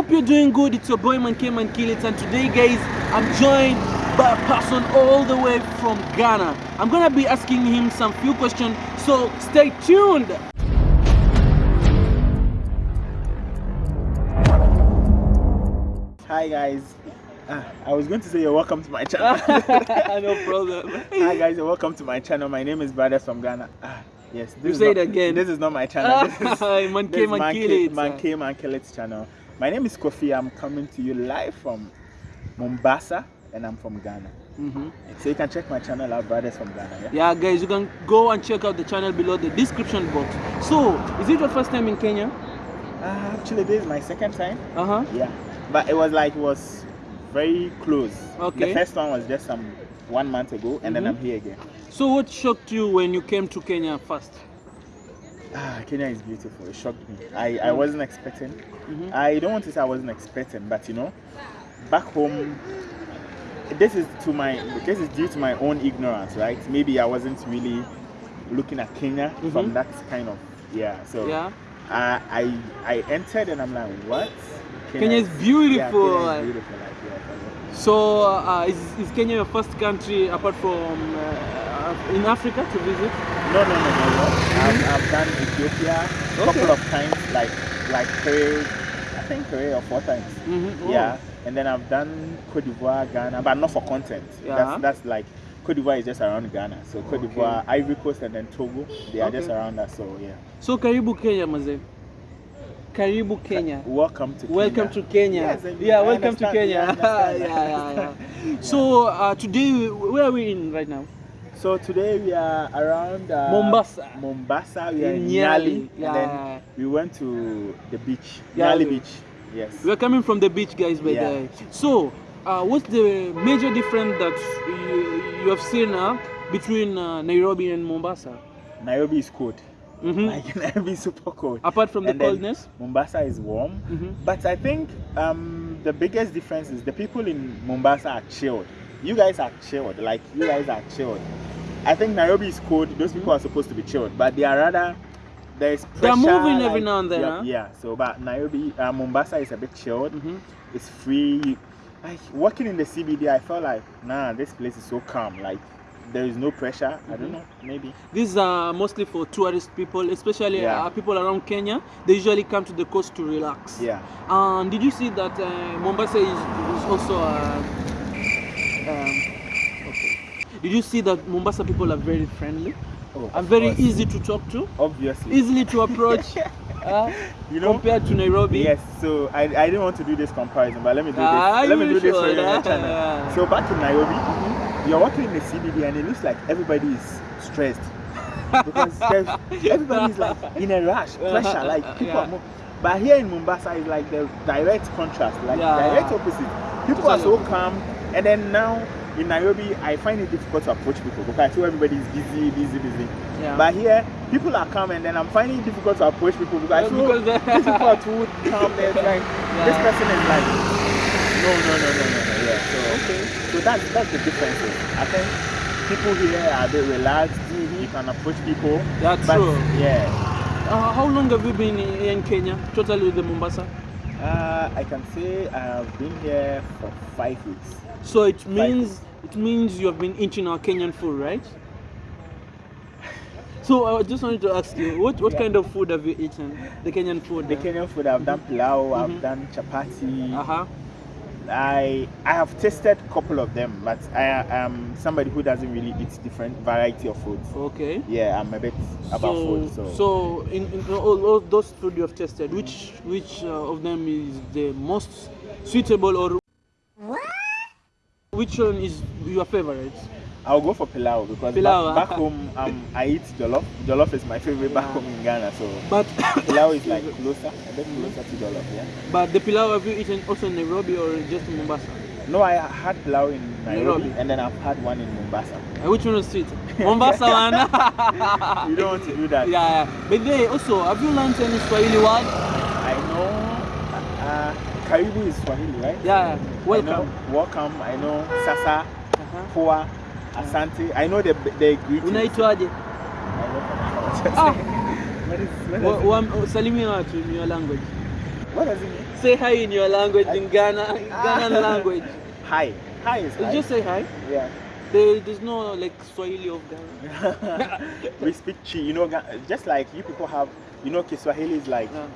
Hope you're doing good. It's your boy Manke Mankilit, and today, guys, I'm joined by a person all the way from Ghana. I'm gonna be asking him some few questions, so stay tuned. Hi guys. Ah, I was going to say you're welcome to my channel. no problem. Hi guys, you're welcome to my channel. My name is Brothers from Ghana. Ah, yes. This You is say not, it again. This is not my channel. This is, Manke this is Mankilit. Manke Mankilit's channel. My name is Kofi. I'm coming to you live from Mombasa and I'm from Ghana. Mhm. So you can check my channel out, Brothers from Ghana. Yeah? Yeah, guys, you can go and check out the channel below the description box. So, is it your first time in Kenya? Ah, actually, this is my second time. Uh huh. Yeah. But it was like, it was very close. Okay. The first one was just some one month ago and then Mhm. I'm here again. So, what shocked you when you came to Kenya first? Ah, Kenya is beautiful. It shocked me. I, I wasn't expecting. Mhm. I don't want to say I wasn't expecting, but you know, back home, this is to my this is due to my own ignorance, right? Maybe I wasn't really looking at Kenya Mhm. from that kind of yeah. So Yeah. I I I entered and I'm like, what? Kenya is Yeah, beautiful. Kenya is beautiful. Like, yeah. So, uh, is, is Kenya your first country apart from uh, in Africa to visit? No, no, no, no, no. I've, I've done Ethiopia a couple of times, like like three, I think three or four times. Mm-hmm. Yeah, and then I've done Cote d'Ivoire, Ghana, but not for content. Yeah. That's that's like Cote d'Ivoire is just around Ghana. So Cote Okay. d'Ivoire, Ivory Coast, and then Togo, they are just around us. So yeah. So, karibu Kenya, maze. Karibu Kenya. Welcome to Welcome Kenya. to Kenya. Yes, I- yeah, I welcome to. Kenya. Yeah, yeah, yeah, yeah. So, uh, today, where are we in right now? So today we are around uh, Mombasa. Mombasa. We are In Nyali. Nyali, Yeah. and then we went to the beach, Nyali. Nyali Beach. Yes. We're coming from the beach, guys, by Yeah. the. So, uh, what's the major difference that you, you have seen uh, between uh, Nairobi and Mombasa? Nairobi is cold. Mhm. Like Nairobi is super cold. Apart from the And then coldness? Mombasa is warm. Mhm. But I think um, the biggest difference is the people in Mombasa are chilled. You guys are chilled. Like you guys are chilled. I think Nairobi is cold. Those people are supposed to be chilled, but they are rather there's pressure. They're moving every now and then, Yeah, huh? yeah. So, but Nairobi, uh, Mombasa is a bit chilled. Mhm. It's free. Like walking in the CBD, I felt like nah, this place is so calm. Like there is no pressure. I Mhm. don't know. Maybe. These are mostly for tourist people, especially Yeah. uh, people around Kenya. They usually come to the coast to relax. Yeah. And did you see that uh, Mombasa is, is also uh, um, okay. Did you see that Mombasa people are very friendly Oh, and very course. easy to talk to, Obviously. easily to approach, uh, you know. compared to Nairobi? Yes, so I, I didn't want to do this comparison, but let me do Ah, this. Let me do this for should, you on ah. channel. So back in Nairobi, you're walking in the CBD and it looks like everybody is stressed because there's, everybody is like in a rush, pressure, like people Yeah. are more. But here in Mombasa, it's like the direct contrast, like Yeah. direct opposite. People are so calm, and then now in Nairobi, I find it difficult to approach people because I feel everybody is busy, busy, busy. Yeah. But here, people are calm, and then I'm finding it difficult to approach people because I feel because these people are too calm. They're like, this person is like, no, no, no, no, no, no. Yeah. So, Okay. so that's that's the difference. I think people here are a bit relaxed. You can approach people. Yeah, but, true. Yeah. Uh, how long have you been in, in Kenya, totally with the Mombasa? Uh, I can say I've been here for five weeks. So it means it means you have been eating our Kenyan food, right? So I just wanted to ask you, what, what Yeah. kind of food have you eaten? The Kenyan food. The uh? Kenyan food, I've done pilau, Mhm. I've done chapati. Uh-huh. I I have tasted a couple of them, but I am somebody who doesn't really eat different variety of foods. Okay. Yeah, I'm a bit about so, food. So, so in, in all, all those food you have tested, which which uh, of them is the most suitable or which one is your favorite? I'll go for pilau because Pilau, back, ah. back home um, I eat jollof. Jollof is my favorite back Yeah. home in Ghana. So But pilau is like closer, a bit closer to jollof. Yeah. but the pilau have you eaten also in Nairobi or just in Mombasa? No, I had pilau in Nairobi, Nairobi. and then I've had one in Mombasa. Uh, which one is sweet? Mombasa one. You don't want to do that. Yeah, yeah. But they also, have you learned any Swahili word? I know. Uh, Karibu is Swahili, right? Yeah, I know welcome. welcome. I know Sasa, Uh-huh. Poa, Asante. I know the the greetings. Unaitwaje? I Ah, What is what wa- is wa- salimia watu in your language. What does it mean? Say hi in your language, in Ghana, Ah. Ghanaian language. Hi. Hi is hi. Just say hi. yeah. There, there's no like Swahili of Ghana. we speak Twi. You know, just like you people have, you know, Kiswahili is like Yeah.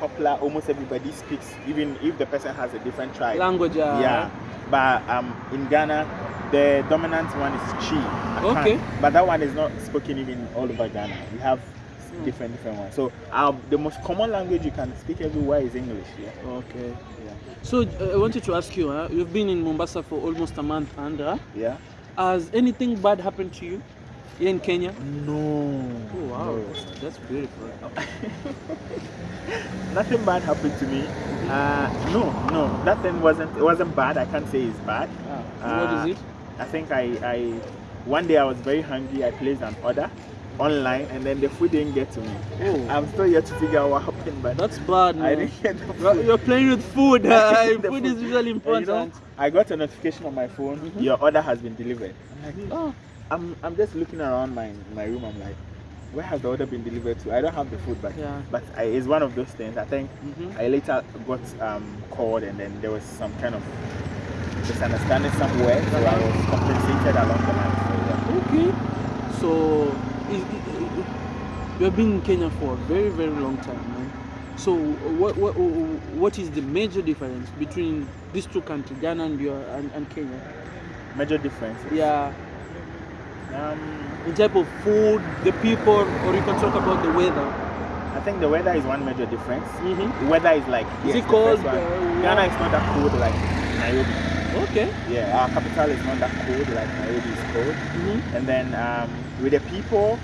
popular. Almost everybody speaks, even if the person has a different tribe. Language, uh, yeah. But um, in Ghana, the dominant one is Twi. Akan. Okay. But that one is not spoken even all over Ghana. We have Hmm. different different ones. So um, the most common language you can speak everywhere is English. Yeah. Okay. Yeah. So uh, I wanted to ask you, huh? you've been in Mombasa for almost a month, and uh, Yeah. has anything bad happened to you here in Kenya? No. Oh wow, No. that's, that's beautiful. Nothing bad happened to me. Uh, no, no, nothing wasn't. It wasn't bad. I can't say it's bad. Ah, Uh, is it? I think I, I, one day I was very hungry. I placed an order online, and then the food didn't get to me. Oh. I'm still yet to figure out what happened, but That's bad, I didn't get the You're- food. You're playing with food. Uh, didn't food is usually And, you know, important. I got a notification on my phone. Mhm. Your order has been delivered. I'm like, Oh, I'm, I'm just looking around my my room. I'm like, where has the order been delivered to? I don't have the food, but Yeah. but I, it's one of those things. I think Mhm. I later got um, called, and then there was some kind of misunderstanding somewhere, so I was compensated along the line. So, yeah. okay. So, is, i- i- you've been in Kenya for a very, very long time, man. So, what, what, what is the major difference between these two countries, Ghana and, your, and, and Kenya? Major difference. Yeah, Um, in type of food, the people, or you can talk about the weather. I think the weather is one major difference. Mm-hmm. The weather is like Is it cold, uh, Ghana is not that cold like Nairobi. Okay. Yeah, our capital is not that cold like Nairobi is cold. Mm-hmm. And then um, with the people,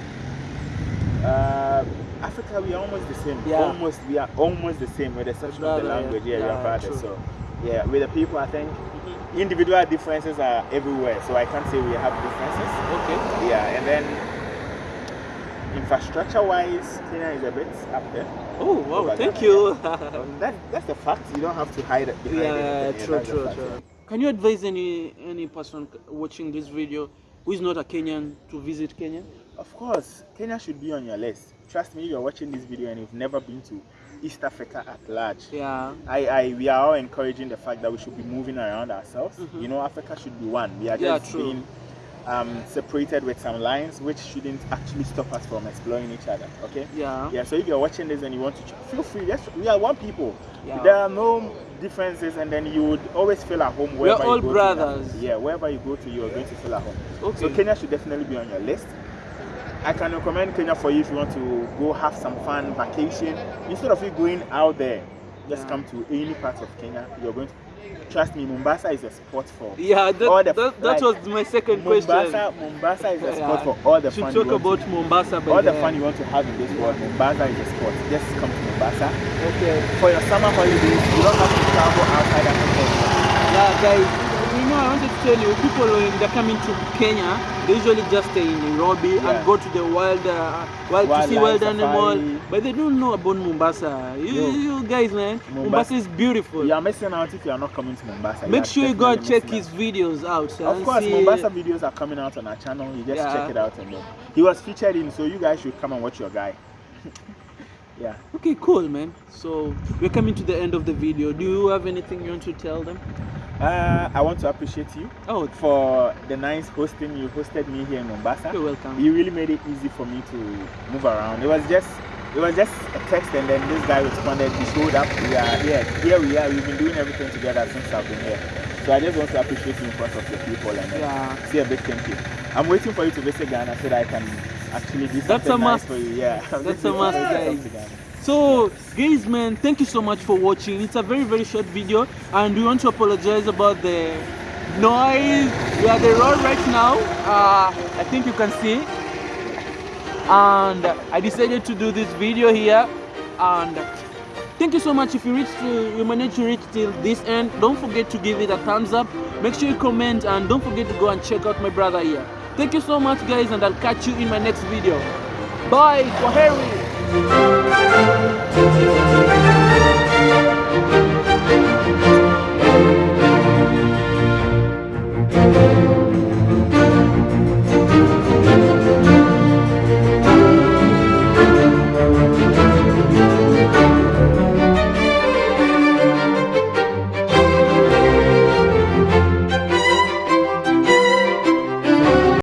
uh, Africa we are almost the same. Yeah. Almost we are almost the same with the exception of the yeah. language. Yeah, Yeah, we are brothers. true. So yeah, with the people I think individual differences are everywhere. So I can't say we have differences. Okay. Yeah, and then infrastructure wise, Kenya is a bit up there. Oh, wow, thank you. Um, that, that's the fact. You don't have to hide it behind yeah, anything. true, that's the true, true. Can you advise any any person watching this video who is not a Kenyan to visit Kenya? Of course, Kenya should be on your list. Trust me, you're watching this video and you've never been to East Africa at large. Yeah. I, I, we are all encouraging the fact that we should be moving around ourselves. Mhm. You know, Africa should be one. We are Yeah, just true. being um, separated with some lines, which shouldn't actually stop us from exploring each other. Okay. Yeah. Yeah. So if you're watching this and you want to, ch- feel free. Yes, we are one people. Yeah. There are no differences, and then you would always feel at home We're all you go to. brothers. Yeah, wherever you go to, you are going to feel at home. Okay. So Kenya should definitely be on your list. I can recommend Kenya for you if you want to go have some fun vacation. Instead of you going out there, just Yeah. come to any part of Kenya. You're going to trust me. Mombasa is a spot for yeah, that, all the- that, that like, was my second question. Mombasa. Mombasa is a spot Yeah. for all the should fun. talk about to, Mombasa. All the then. fun you want to have in this world. Mombasa is a spot. Just come to Mombasa Okay. for your summer holidays. You don't have to travel outside Africa. Yeah, guys. You know, I wanted to tell you, people when they're coming to Kenya, they usually just stay in Nairobi Yeah. and go to the wild, uh, wild to see wild animal, safari. but they don't know about Mombasa. You, Yo. you guys, man, Mombasa, Mombasa- is beautiful. You are missing out if you are not coming to Mombasa. Make are sure you go and check his videos out. out. Of course, see- Mombasa videos are coming out on our channel. You just Yeah. check it out and then he was featured in, so you guys should come and watch your guy. yeah. Okay, cool, man. So we're coming to the end of the video. Do you have anything you want to tell them? Uh, I want to appreciate you Oh, for the nice hosting. You hosted me here in Mombasa. you're welcome. You really made it easy for me to move around. It was just it was just a text and then this guy responded, he showed up, we are here. Here we are, we've been doing everything together since I've been here. So I just want to appreciate you in front of your people and Yeah. say a big thank you. I'm waiting for you to visit Ghana so that I can actually do That's a nice must. for you. Yeah. That's a must, for you to come guys. So, guys, man, thank you so much for watching. It's a very, very short video, and we want to apologize about the noise. We are the road right now. Uh, I think you can see. And I decided to do this video here. And thank you so much. If you reach, to, you managed to reach till this end, don't forget to give it a thumbs up. Make sure you comment, and don't forget to go and check out my brother here. Thank you so much, guys, and I'll catch you in my next video. Bye, Kwaheri.